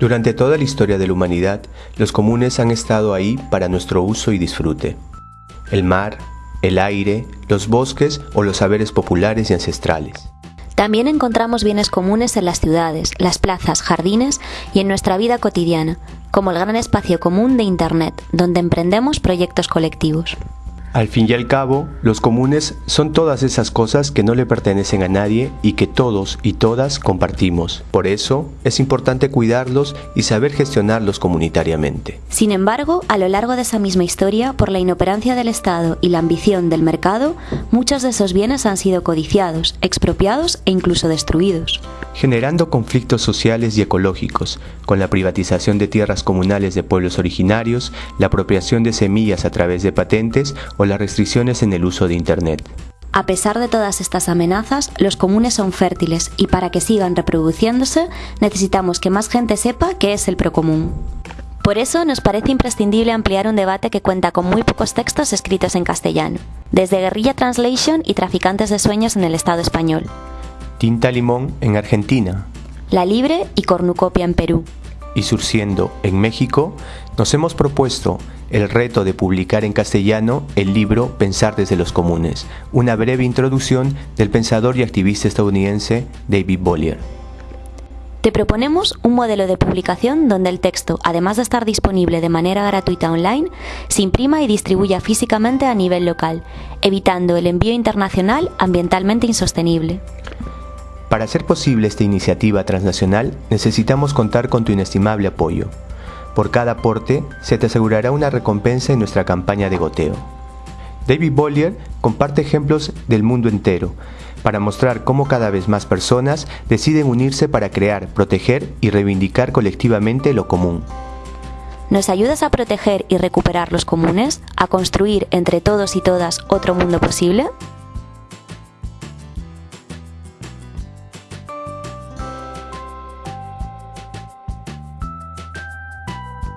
Durante toda la historia de la humanidad, los comunes han estado ahí para nuestro uso y disfrute. El mar, el aire, los bosques o los saberes populares y ancestrales. También encontramos bienes comunes en las ciudades, las plazas, jardines y en nuestra vida cotidiana, como el gran espacio común de Internet, donde emprendemos proyectos colectivos. Al fin y al cabo, los comunes son todas esas cosas que no le pertenecen a nadie y que todos y todas compartimos. Por eso, es importante cuidarlos y saber gestionarlos comunitariamente. Sin embargo, a lo largo de esa misma historia, por la inoperancia del Estado y la ambición del mercado, muchos de esos bienes han sido codiciados, expropiados e incluso destruidos generando conflictos sociales y ecológicos, con la privatización de tierras comunales de pueblos originarios, la apropiación de semillas a través de patentes o las restricciones en el uso de Internet. A pesar de todas estas amenazas, los comunes son fértiles y para que sigan reproduciéndose necesitamos que más gente sepa qué es el procomún. Por eso nos parece imprescindible ampliar un debate que cuenta con muy pocos textos escritos en castellano, desde Guerrilla Translation y Traficantes de Sueños en el Estado español, Tinta Limón en Argentina. La Libre y Cornucopia en Perú. Y Surciendo en México, nos hemos propuesto el reto de publicar en castellano el libro Pensar desde los comunes, una breve introducción del pensador y activista estadounidense David Bollier. Te proponemos un modelo de publicación donde el texto, además de estar disponible de manera gratuita online, se imprima y distribuya físicamente a nivel local, evitando el envío internacional ambientalmente insostenible. Para hacer posible esta iniciativa transnacional necesitamos contar con tu inestimable apoyo. Por cada aporte se te asegurará una recompensa en nuestra campaña de goteo. David Bollier comparte ejemplos del mundo entero para mostrar cómo cada vez más personas deciden unirse para crear, proteger y reivindicar colectivamente lo común. ¿Nos ayudas a proteger y recuperar los comunes? ¿A construir entre todos y todas otro mundo posible?